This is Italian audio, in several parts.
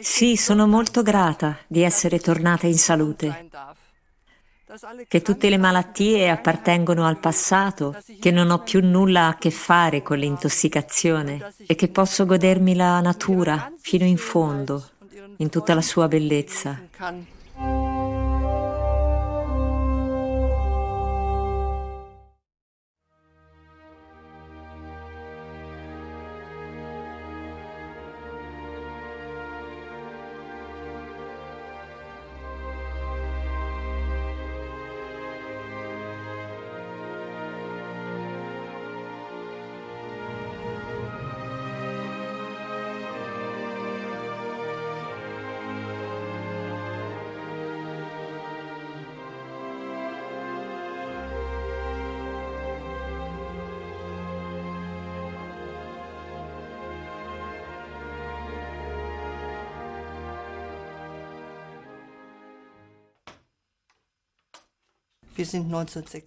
Sì, sono molto grata di essere tornata in salute, che tutte le malattie appartengono al passato, che non ho più nulla a che fare con l'intossicazione e che posso godermi la natura fino in fondo, in tutta la sua bellezza.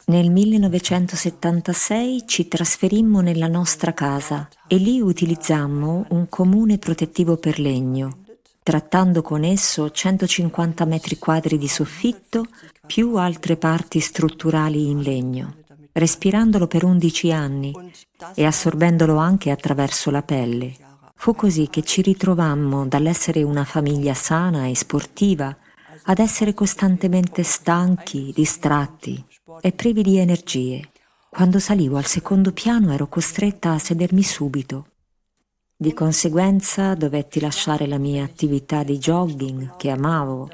Nel 1976 ci trasferimmo nella nostra casa e lì utilizzammo un comune protettivo per legno, trattando con esso 150 metri quadri di soffitto più altre parti strutturali in legno, respirandolo per 11 anni e assorbendolo anche attraverso la pelle. Fu così che ci ritrovammo dall'essere una famiglia sana e sportiva ad essere costantemente stanchi, distratti e privi di energie. Quando salivo al secondo piano ero costretta a sedermi subito. Di conseguenza dovetti lasciare la mia attività di jogging, che amavo,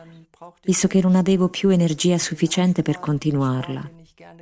visto che non avevo più energia sufficiente per continuarla.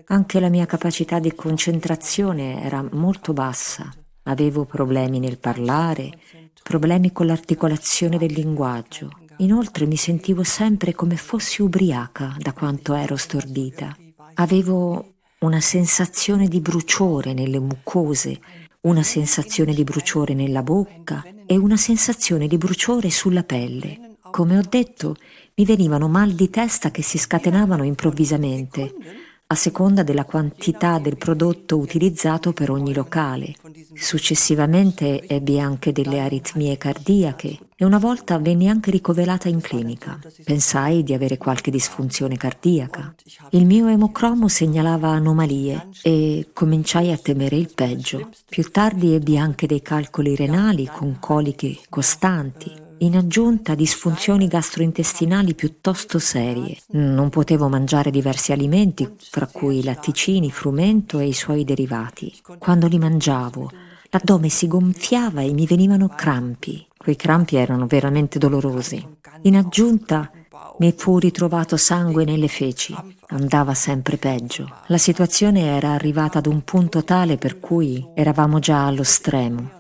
Anche la mia capacità di concentrazione era molto bassa. Avevo problemi nel parlare, problemi con l'articolazione del linguaggio Inoltre mi sentivo sempre come fossi ubriaca da quanto ero stordita. Avevo una sensazione di bruciore nelle mucose, una sensazione di bruciore nella bocca e una sensazione di bruciore sulla pelle. Come ho detto, mi venivano mal di testa che si scatenavano improvvisamente, a seconda della quantità del prodotto utilizzato per ogni locale. Successivamente ebbi anche delle aritmie cardiache e una volta venni anche ricoverata in clinica. Pensai di avere qualche disfunzione cardiaca. Il mio emocromo segnalava anomalie e cominciai a temere il peggio. Più tardi ebbi anche dei calcoli renali con coliche costanti in aggiunta disfunzioni gastrointestinali piuttosto serie. Non potevo mangiare diversi alimenti, fra cui latticini, frumento e i suoi derivati. Quando li mangiavo, l'addome si gonfiava e mi venivano crampi. Quei crampi erano veramente dolorosi. In aggiunta mi fu ritrovato sangue nelle feci. Andava sempre peggio. La situazione era arrivata ad un punto tale per cui eravamo già allo stremo.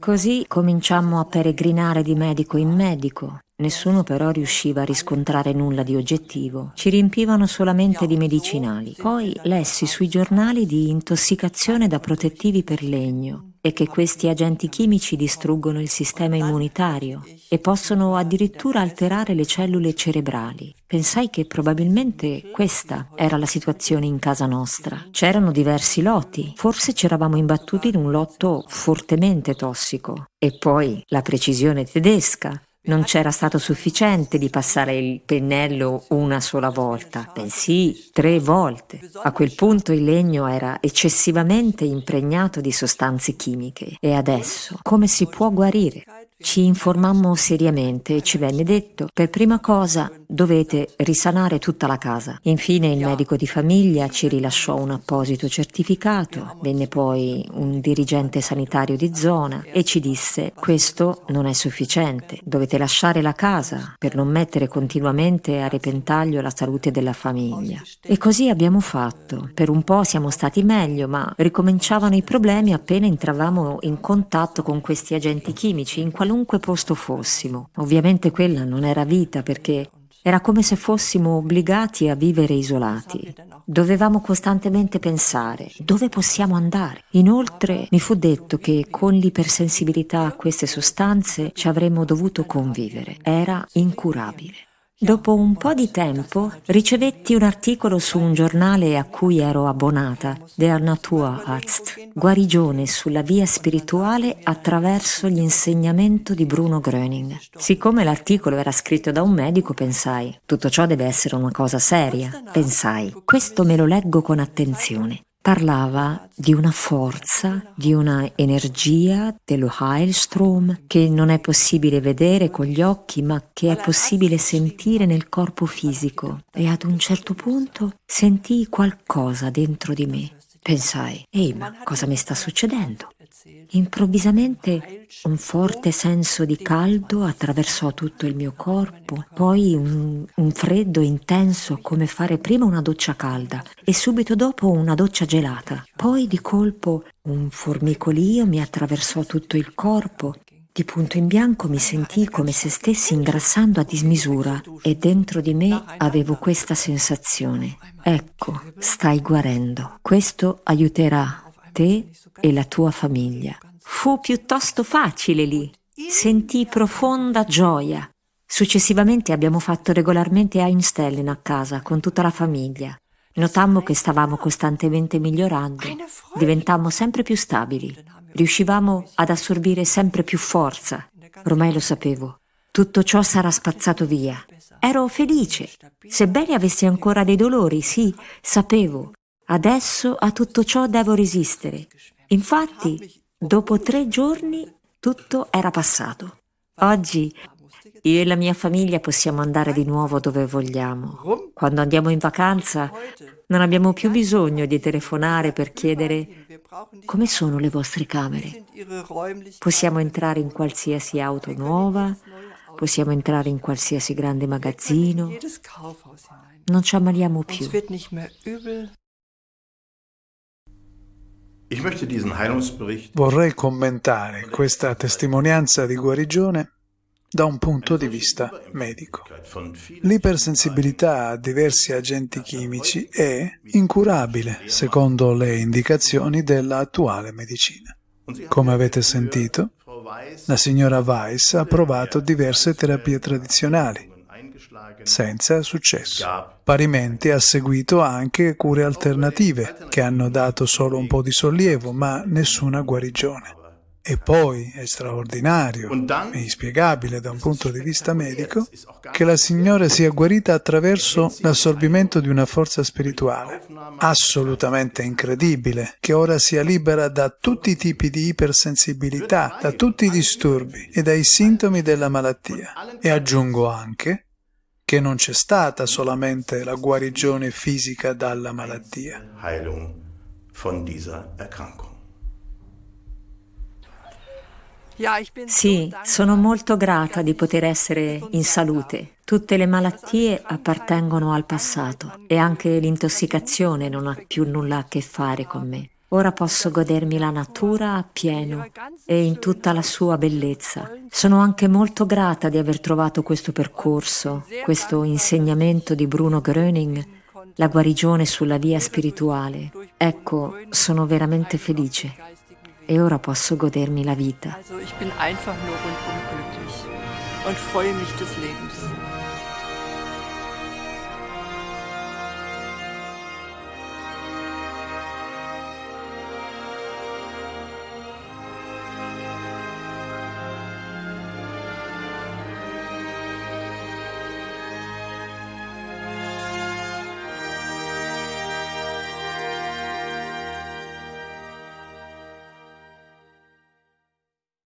Così cominciammo a peregrinare di medico in medico. Nessuno però riusciva a riscontrare nulla di oggettivo. Ci riempivano solamente di medicinali. Poi lessi sui giornali di intossicazione da protettivi per legno e che questi agenti chimici distruggono il sistema immunitario e possono addirittura alterare le cellule cerebrali. Pensai che probabilmente questa era la situazione in casa nostra. C'erano diversi lotti, forse ci eravamo imbattuti in un lotto fortemente tossico. E poi la precisione tedesca, non c'era stato sufficiente di passare il pennello una sola volta, bensì tre volte. A quel punto il legno era eccessivamente impregnato di sostanze chimiche. E adesso, come si può guarire? Ci informammo seriamente e ci venne detto, per prima cosa dovete risanare tutta la casa. Infine il medico di famiglia ci rilasciò un apposito certificato, venne poi un dirigente sanitario di zona e ci disse questo non è sufficiente, dovete lasciare la casa per non mettere continuamente a repentaglio la salute della famiglia. E così abbiamo fatto. Per un po' siamo stati meglio, ma ricominciavano i problemi appena entravamo in contatto con questi agenti chimici in qualunque posto fossimo. Ovviamente quella non era vita perché era come se fossimo obbligati a vivere isolati. Dovevamo costantemente pensare dove possiamo andare. Inoltre mi fu detto che con l'ipersensibilità a queste sostanze ci avremmo dovuto convivere. Era incurabile. Dopo un po' di tempo ricevetti un articolo su un giornale a cui ero abbonata, Der Naturarzt, guarigione sulla via spirituale attraverso l'insegnamento di Bruno Gröning. Siccome l'articolo era scritto da un medico, pensai, tutto ciò deve essere una cosa seria. Pensai, questo me lo leggo con attenzione parlava di una forza, di una energia dello Heilstrom che non è possibile vedere con gli occhi ma che è possibile sentire nel corpo fisico e ad un certo punto sentii qualcosa dentro di me. Pensai, ehi ma cosa mi sta succedendo? Improvvisamente un forte senso di caldo attraversò tutto il mio corpo, poi un, un, freddo intenso come fare prima una doccia calda e subito dopo una doccia gelata. Poi di colpo un formicolio mi attraversò tutto il corpo. Di punto in bianco mi sentii come se stessi ingrassando a dismisura e dentro di me avevo questa sensazione. Ecco, stai guarendo. Questo aiuterà te e la tua famiglia. Fu piuttosto facile lì. Sentii profonda gioia. Successivamente abbiamo fatto regolarmente Einstellen a casa con tutta la famiglia. Notammo che stavamo costantemente migliorando, diventammo sempre più stabili, riuscivamo ad assorbire sempre più forza. Ormai lo sapevo. Tutto ciò sarà spazzato via. Ero felice. Sebbene avessi ancora dei dolori, sì, sapevo. Adesso a tutto ciò devo resistere. Infatti, dopo tre giorni tutto era passato. Oggi io e la mia famiglia possiamo andare di nuovo dove vogliamo. Quando andiamo in vacanza non abbiamo più bisogno di telefonare per chiedere come sono le vostre camere. Possiamo entrare in qualsiasi auto nuova, possiamo entrare in qualsiasi grande magazzino. Non ci ammaliamo più. Vorrei commentare questa testimonianza di guarigione da un punto di vista medico. L'ipersensibilità a diversi agenti chimici è incurabile, secondo le indicazioni dell'attuale medicina. Come avete sentito, la signora Weiss ha provato diverse terapie tradizionali, senza successo. Parimenti ha seguito anche cure alternative che hanno dato solo un po' di sollievo, ma nessuna guarigione. E poi è straordinario e inspiegabile da un punto di vista medico che la Signora sia guarita attraverso l'assorbimento di una forza spirituale. Assolutamente incredibile che ora sia libera da tutti i tipi di ipersensibilità, da tutti i disturbi e dai sintomi della malattia. E aggiungo anche che non c'è stata solamente la guarigione fisica dalla malattia. Sì, sono molto grata di poter essere in salute. Tutte le malattie appartengono al passato e anche l'intossicazione non ha più nulla a che fare con me. Ora posso godermi la natura appieno e in tutta la sua bellezza. Sono anche molto grata di aver trovato questo percorso, questo insegnamento di Bruno Gröning, la guarigione sulla via spirituale. Ecco, sono veramente felice e ora posso godermi la vita. Also ich bin einfach nur rundum glücklich und freue mich des Lebens.